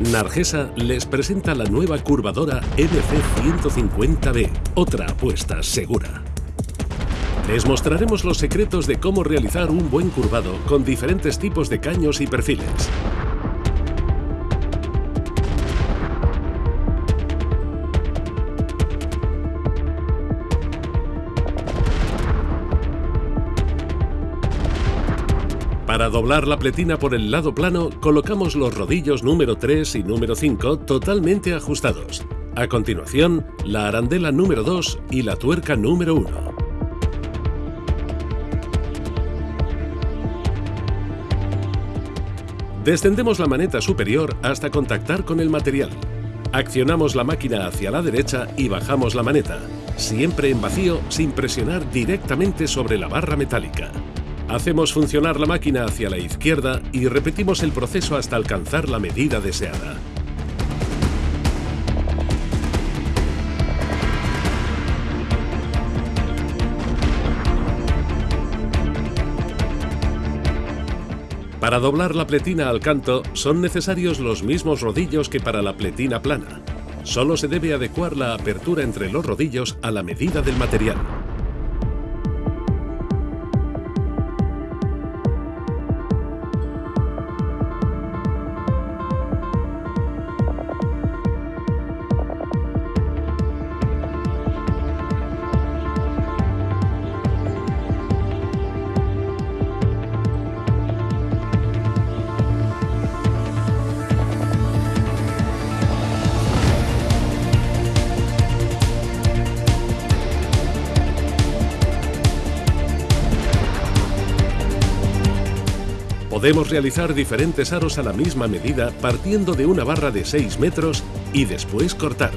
Nargesa les presenta la nueva curvadora MC150B, otra apuesta segura. Les mostraremos los secretos de cómo realizar un buen curvado con diferentes tipos de caños y perfiles. Para doblar la pletina por el lado plano, colocamos los rodillos número 3 y número 5 totalmente ajustados. A continuación, la arandela número 2 y la tuerca número 1. Descendemos la maneta superior hasta contactar con el material. Accionamos la máquina hacia la derecha y bajamos la maneta, siempre en vacío sin presionar directamente sobre la barra metálica. Hacemos funcionar la máquina hacia la izquierda y repetimos el proceso hasta alcanzar la medida deseada. Para doblar la pletina al canto son necesarios los mismos rodillos que para la pletina plana. Solo se debe adecuar la apertura entre los rodillos a la medida del material. Podemos realizar diferentes aros a la misma medida partiendo de una barra de 6 metros y después cortar.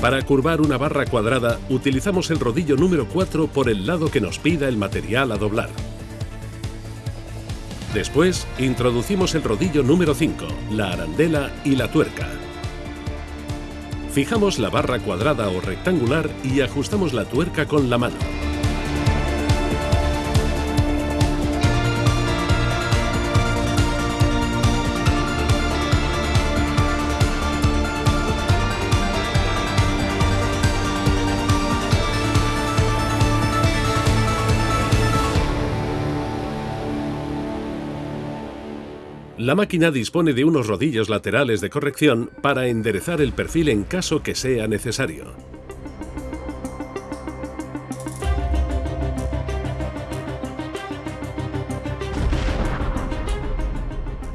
Para curvar una barra cuadrada utilizamos el rodillo número 4 por el lado que nos pida el material a doblar. Después introducimos el rodillo número 5, la arandela y la tuerca. Fijamos la barra cuadrada o rectangular y ajustamos la tuerca con la mano. La máquina dispone de unos rodillos laterales de corrección para enderezar el perfil en caso que sea necesario.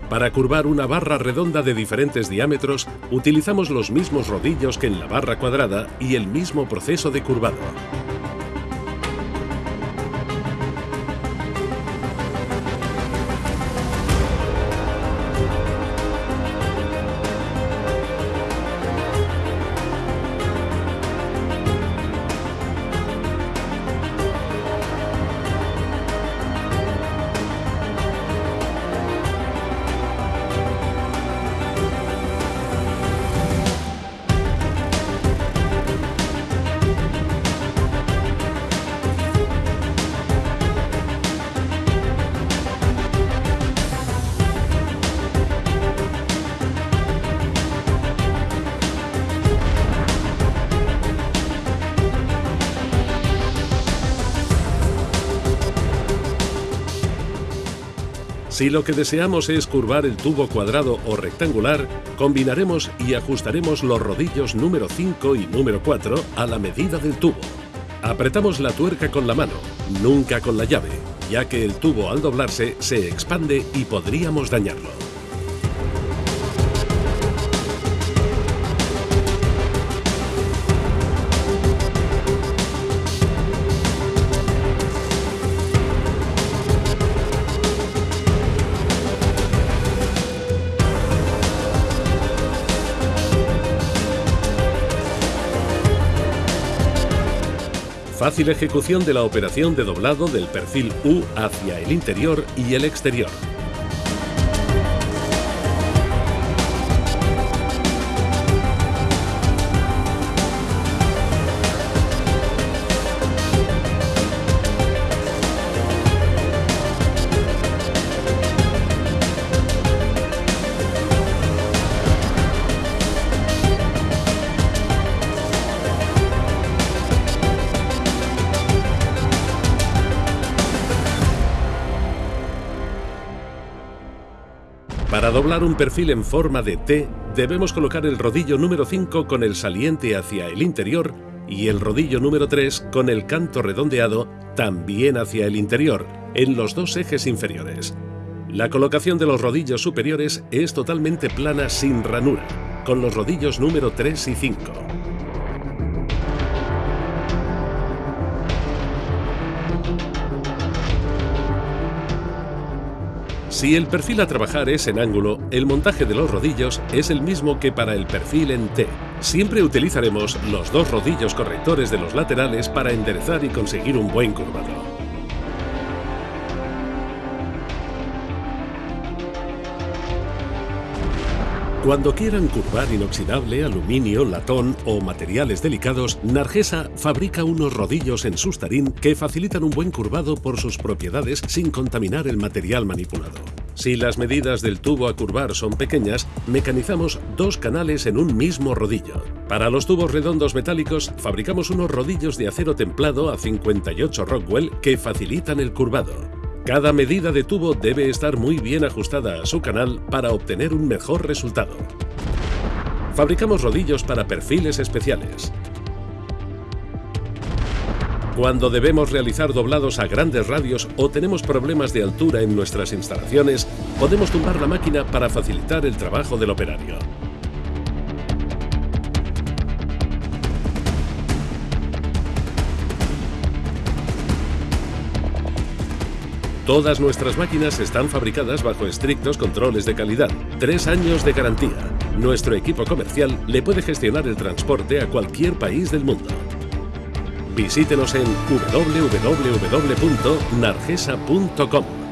Para curvar una barra redonda de diferentes diámetros, utilizamos los mismos rodillos que en la barra cuadrada y el mismo proceso de curvado. Si lo que deseamos es curvar el tubo cuadrado o rectangular, combinaremos y ajustaremos los rodillos número 5 y número 4 a la medida del tubo. Apretamos la tuerca con la mano, nunca con la llave, ya que el tubo al doblarse se expande y podríamos dañarlo. Fácil ejecución de la operación de doblado del perfil U hacia el interior y el exterior. Doblar un perfil en forma de T, debemos colocar el rodillo número 5 con el saliente hacia el interior y el rodillo número 3 con el canto redondeado también hacia el interior, en los dos ejes inferiores. La colocación de los rodillos superiores es totalmente plana sin ranura, con los rodillos número 3 y 5. Si el perfil a trabajar es en ángulo, el montaje de los rodillos es el mismo que para el perfil en T. Siempre utilizaremos los dos rodillos correctores de los laterales para enderezar y conseguir un buen curvado. Cuando quieran curvar inoxidable, aluminio, latón o materiales delicados, Nargesa fabrica unos rodillos en sustarín que facilitan un buen curvado por sus propiedades sin contaminar el material manipulado. Si las medidas del tubo a curvar son pequeñas, mecanizamos dos canales en un mismo rodillo. Para los tubos redondos metálicos, fabricamos unos rodillos de acero templado a 58 Rockwell que facilitan el curvado. Cada medida de tubo debe estar muy bien ajustada a su canal para obtener un mejor resultado. Fabricamos rodillos para perfiles especiales. Cuando debemos realizar doblados a grandes radios o tenemos problemas de altura en nuestras instalaciones, podemos tumbar la máquina para facilitar el trabajo del operario. Todas nuestras máquinas están fabricadas bajo estrictos controles de calidad. Tres años de garantía. Nuestro equipo comercial le puede gestionar el transporte a cualquier país del mundo. Visítenos en www.nargesa.com.